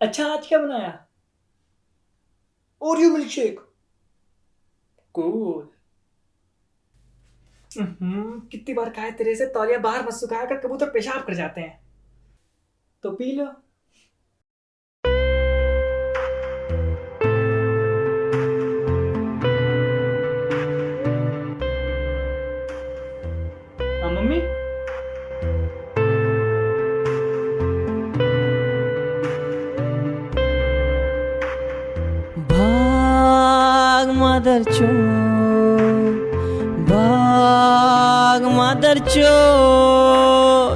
अच्छा आज क्या बनाया? ओरियो मिल्क शेक कूल कितनी बार कहा तेरे से तौलिया बाहर मत सुखाया कर कबूतर पेशाब कर जाते हैं। तो पी लो। हाँ मम्मी? भाग मदर चो भाग मदर चो।